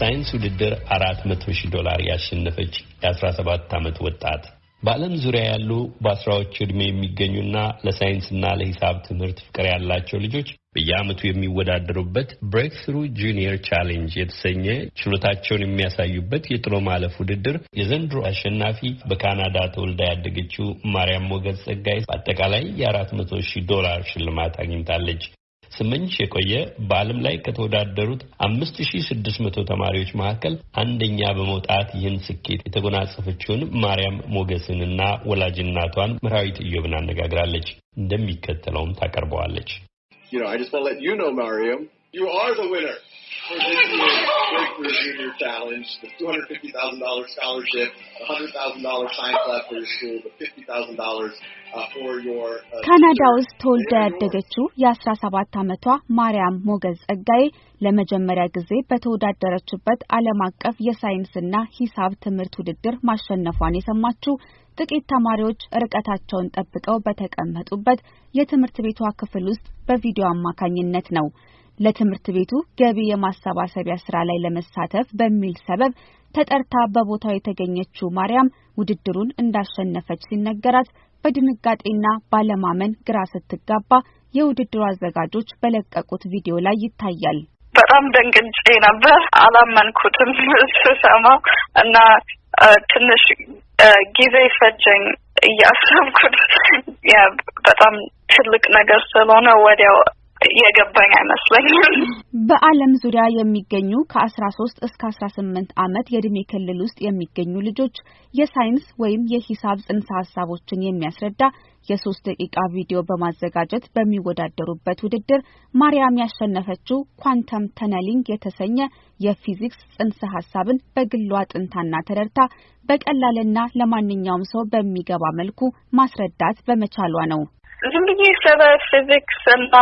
ሳይንስ ውድድር አራት መቶ ሺህ ዶላር ያሸነፈች የአስራ ሰባት ዓመት ወጣት በዓለም ዙሪያ ያሉ በአስራዎቹ ዕድሜ የሚገኙና ለሳይንስና ለሂሳብ ትምህርት ፍቅር ያላቸው ልጆች በየዓመቱ የሚወዳደሩበት Breakthrough Junior Challenge የተሰኘ ችሎታቸውን የሚያሳዩበት የጥሎ ማለፍ ውድድር የዘንድሮ አሸናፊ በካናዳ ተወልዳ ያደገችው ማርያም ሞገዝ ጸጋይ በአጠቃላይ የአራት መቶ ሺህ ዶላር ሽልማት አግኝታለች። ስመኝሽ የቆየ በዓለም ላይ ከተወዳደሩት አምስት ሺ ስድስት መቶ ተማሪዎች መካከል አንደኛ በመውጣት ይህን ስኬት የተጎናጸፈችውን ማርያም ሞገስንና ወላጅናቷን ምራዊት ኢዮብን አነጋግራለች። እንደሚከተለውም ታቀርበዋለች። for this year's Breakthrough Junior Challenge, the $250,000 scholarship, the $100,000 science lab for your school, the $50,000 uh, for your ካናዳ ውስጥ ተወልዳ ያደገችው የአስራ ሰባት ዓመቷ ማርያም ሞገዝ ጸጋዬ ለመጀመሪያ ጊዜ በተወዳደረችበት ዓለም አቀፍ የሳይንስና ሂሳብ ትምህርት ውድድር ማሸነፏን የሰማችው ጥቂት ተማሪዎች ርቀታቸውን ጠብቀው በተቀመጡበት የትምህርት ቤቷ ክፍል ውስጥ በቪዲዮ አማካኝነት ነው። ለትምህርት ቤቱ ገቢ የማሰባሰቢያ ስራ ላይ ለመሳተፍ በሚል ሰበብ ተጠርታ በቦታው የተገኘችው ማርያም ውድድሩን እንዳሸነፈች ሲነገራት በድንጋጤና ባለማመን ግራ ስትጋባ የውድድሩ አዘጋጆች በለቀቁት ቪዲዮ ላይ ይታያል። በጣም ደንግጬ ነበር። አላመንኩትም ስሰማው እና ትንሽ ጊዜ ፈጀኝ እያሰብኩት በጣም ትልቅ ነገር ስለሆነ ወዲያው የገባኝ አይመስለኝም። በዓለም ዙሪያ የሚገኙ ከአስራ ሶስት እስከ አስራ ስምንት ዓመት የእድሜ ክልል ውስጥ የሚገኙ ልጆች የሳይንስ ወይም የሂሳብ ጽንሰ ሀሳቦችን የሚያስረዳ የሶስት ደቂቃ ቪዲዮ በማዘጋጀት በሚወዳደሩበት ውድድር ማርያም ያሸነፈችው quantum tunneling የተሰኘ የፊዚክስ ጽንሰ ሀሳብን በግሏ አጥንታና ተረድታ በቀላልና ለማንኛውም ሰው በሚገባ መልኩ ማስረዳት በመቻሏ ነው። ዝም ብዬ ስለ ፊዚክስ እና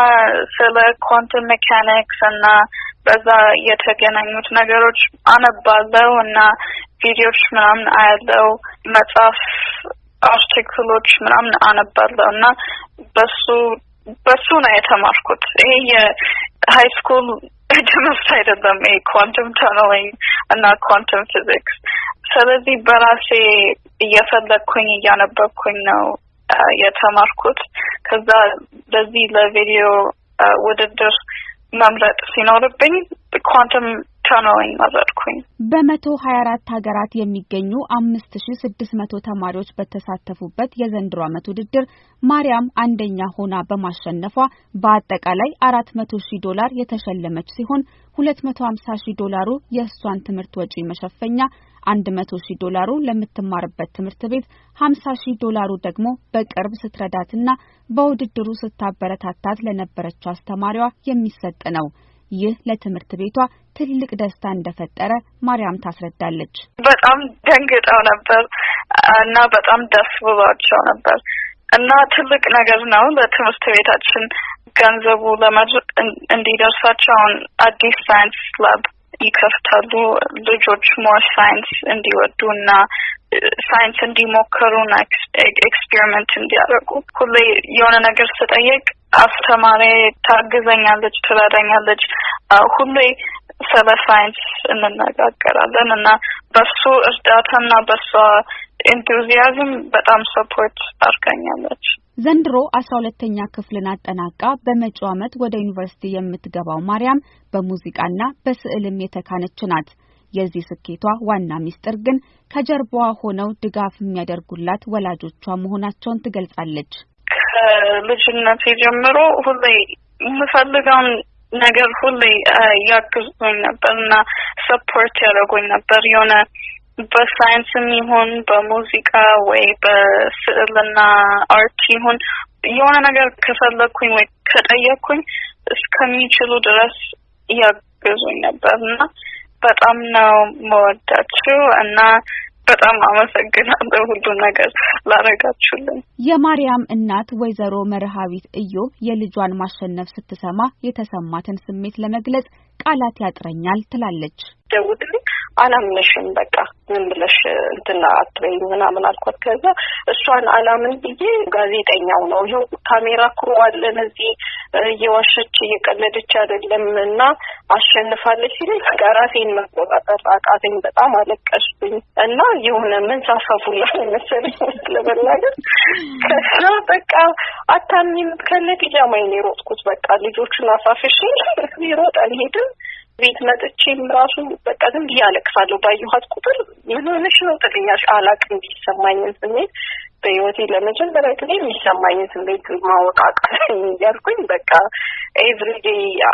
ስለ quantum mechanics እና በዛ የተገናኙት ነገሮች አነባለው እና ቪዲዮዎች ምናምን አያለው መጽሐፍ article ኦች ምናምን አነባለው እና በሱ በሱ ነው የተማርኩት። ይሄ የ high school ትምህርት አይደለም። ይሄ quantum tunneling እና quantum physics። ስለዚህ በራሴ እየፈለግኩኝ እያነበብኩኝ ነው የተማርኩት። ከዛ ለዚህ ለቪዲዮ ውድድር መምረጥ ሲኖርብኝ ኳንተም ተነሊንግ መረጥኩኝ። በመቶ ሀያ አራት ሀገራት የሚገኙ አምስት ሺ ስድስት መቶ ተማሪዎች በተሳተፉበት የዘንድሮ ዓመት ውድድር ማርያም አንደኛ ሆና በማሸነፏ በአጠቃላይ አራት መቶ ሺህ ዶላር የተሸለመች ሲሆን ሁለት መቶ ሀምሳ ሺህ ዶላሩ የእሷን ትምህርት ወጪ መሸፈኛ አንድ መቶ ሺህ ዶላሩ ለምትማርበት ትምህርት ቤት ሀምሳ ሺህ ዶላሩ ደግሞ በቅርብ ስትረዳትና በውድድሩ ስታበረታታት ለነበረችው አስተማሪዋ የሚሰጥ ነው። ይህ ለትምህርት ቤቷ ትልቅ ደስታ እንደፈጠረ ማርያም ታስረዳለች። በጣም ደንግጠው ነበር እና በጣም ደስ ብሏቸው ነበር እና ትልቅ ነገር ነው ለትምህርት ቤታችን ገንዘቡ ለማድረግ እንዲደርሳቸው አዲስ ሳይንስ ላብ ይከፍታሉ። ልጆች more ሳይንስ እንዲወዱ እና ሳይንስ እንዲሞክሩና experiment እንዲያደርጉ ሁሌ የሆነ ነገር ስጠየቅ አስተማሪ ታግዘኛለች፣ ትረዳኛለች። ሁሌ ስለ ሳይንስ እንነጋገራለን እና በሷ እርዳታና በሷ enthusiasm በጣም support አድርጋኛለች። ዘንድሮ አስራ ሁለተኛ ክፍልን አጠናቃ በመጪው ዓመት ወደ ዩኒቨርሲቲ የምትገባው ማርያም በሙዚቃና በስዕልም የተካነች ናት። የዚህ ስኬቷ ዋና ሚስጥር ግን ከጀርባዋ ሆነው ድጋፍ የሚያደርጉላት ወላጆቿ መሆናቸውን ትገልጻለች። ከልጅነቴ ጀምሮ ሁሌ የምፈልገውን ነገር ሁሌ ያግዙኝ ነበር እና support ያደርጉኝ ነበር። የሆነ በሳይንስም ይሁን በሙዚቃ ወይ በስዕልና art ይሁን የሆነ ነገር ከፈለግኩኝ ወይ ከጠየቅኩኝ እስከሚችሉ ድረስ ያግዙኝ ነበር እና በጣም ነው መወዳችው እና በጣም አመሰግናለሁ ሁሉ ነገር ላረጋችሁልን። የማርያም እናት ወይዘሮ መርሃዊት እዮብ የልጇን ማሸነፍ ስትሰማ የተሰማትን ስሜት ለመግለጽ ቃላት ያጥረኛል ትላለች። ደውልልኝ አላምነሽም በቃ ምን ብለሽ እንትና አትበይ ምናምን አልኳት። ከዛ እሷን አላምን ብዬ ጋዜጠኛው ነው ይኸው ካሜራ ክሩ አለን እዚህ እየዋሸች እየቀለደች አይደለም እና አሸንፋለች ሲለኝ በቃ ራሴን መቆጣጠር አቃተኝ። በጣም አለቀስኩኝ እና የሆነ መንሳፈፉላ መሰለኝ ለመናገር ከዛ በቃ አታሚም ከነ ፒጃማዬን የሮጥኩት በቃ ልጆቹን አሳፍሼ ሮጥ አልሄድም ቤት መጥቼም ራሱ በቃ ዝም ብዬ አለቅሳለሁ። ባየኋት ቁጥር ምን ሆነሽ ነው ትለኛለች። አላቅም የሚሰማኝን ስሜት በህይወቴ ለመጀመሪያ ጊዜ የሚሰማኝን ስሜት ማወቅ አቃተኝ እያልኩኝ በቃ ኤቭሪዴ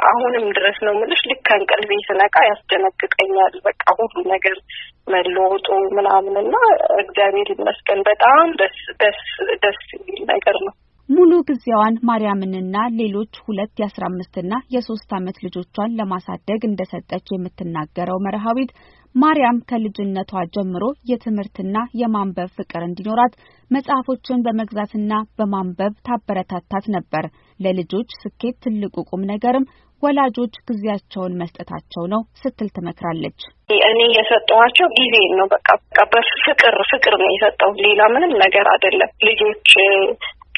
አሁንም ድረስ ነው የምልሽ። ልክ ከእንቅልፌ ስነቃ ያስደነግጠኛል። በቃ ሁሉ ነገር መለወጡ ምናምን እና እግዚአብሔር ይመስገን በጣም ደስ ደስ ደስ የሚል ነገር ነው። ሙሉ ጊዜዋን ማርያምንና ሌሎች ሁለት የአስራ አምስትና የሶስት ዓመት ልጆቿን ለማሳደግ እንደሰጠች የምትናገረው መርሃዊት ማርያም ከልጅነቷ ጀምሮ የትምህርትና የማንበብ ፍቅር እንዲኖራት መጽሐፎችን በመግዛትና በማንበብ ታበረታታት ነበር። ለልጆች ስኬት ትልቁ ቁም ነገርም ወላጆች ጊዜያቸውን መስጠታቸው ነው ስትል ትመክራለች። እኔ የሰጠኋቸው ጊዜ ነው። በቃ በፍቅር ፍቅር ነው የሰጠው፣ ሌላ ምንም ነገር አይደለም። ልጆች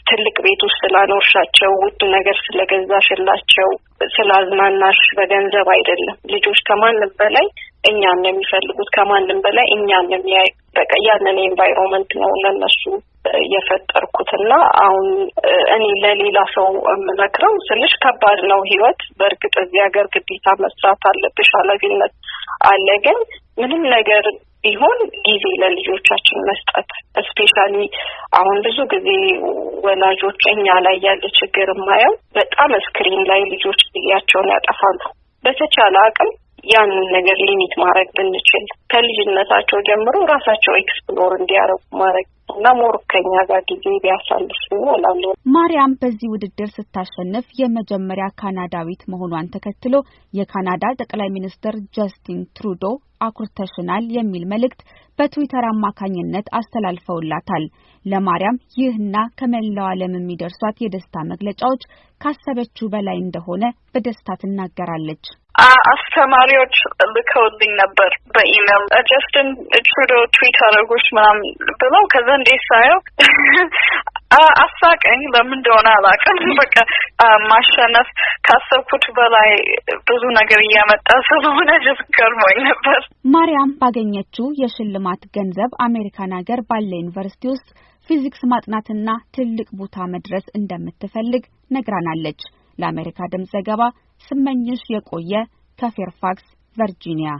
ትልቅ ቤት ውስጥ ስላኖርሻቸው ውድ ነገር ስለገዛሽላቸው ስላዝናናሽ በገንዘብ አይደለም። ልጆች ከማንም በላይ እኛን ነው የሚፈልጉት። ከማንም በላይ እኛን ነው የሚያዩ። በቃ ያንን environment ነው ለነሱ የፈጠርኩት እና አሁን እኔ ለሌላ ሰው የምመክረው ስልሽ ከባድ ነው ህይወት። በእርግጥ እዚህ ሀገር ግዴታ መስራት አለብሽ፣ ኃላፊነት አለ። ግን ምንም ነገር ቢሆን ጊዜ ለልጆቻችን መስጠት especially አሁን ብዙ ጊዜ ወላጆች እኛ ላይ ያለ ችግር የማየው በጣም screen ላይ ልጆች ጊዜያቸውን ያጠፋሉ። በተቻለ አቅም ያንን ነገር limit ማድረግ ብንችል ከልጅነታቸው ጀምሮ ራሳቸው explore እንዲያደርጉ ማድረግ እና more ከኛ ጋር ጊዜ ቢያሳልፉ እላለሁ። ማርያም በዚህ ውድድር ስታሸንፍ የመጀመሪያ ካናዳዊት መሆኗን ተከትሎ የካናዳ ጠቅላይ ሚኒስትር ጀስቲን ትሩዶ አኩርተሽናል የሚል መልእክት በትዊተር አማካኝነት አስተላልፈውላታል። ለማርያም ይህና ከመላው ዓለም የሚደርሷት የደስታ መግለጫዎች ካሰበችው በላይ እንደሆነ በደስታ ትናገራለች። አስተማሪዎች ልከውልኝ ነበር በኢሜል ጀስትን ትሩዶ ትዊት አደረጎች ምናምን ብለው ከዛ እንዴት ሳየው አሳቀኝ። ለምን እንደሆነ አላውቅም። በቃ ማሸነፍ ካሰብኩት በላይ ብዙ ነገር እያመጣ ስለሆነ just ገርሞኝ ነበር። ማርያም ባገኘችው የሽልማት ገንዘብ አሜሪካን ሀገር ባለ ዩኒቨርሲቲ ውስጥ ፊዚክስ ማጥናትና ትልቅ ቦታ መድረስ እንደምትፈልግ ነግራናለች። ለአሜሪካ ድምፅ ዘገባ ስመኝሽ የቆየ ከፌርፋክስ ቨርጂኒያ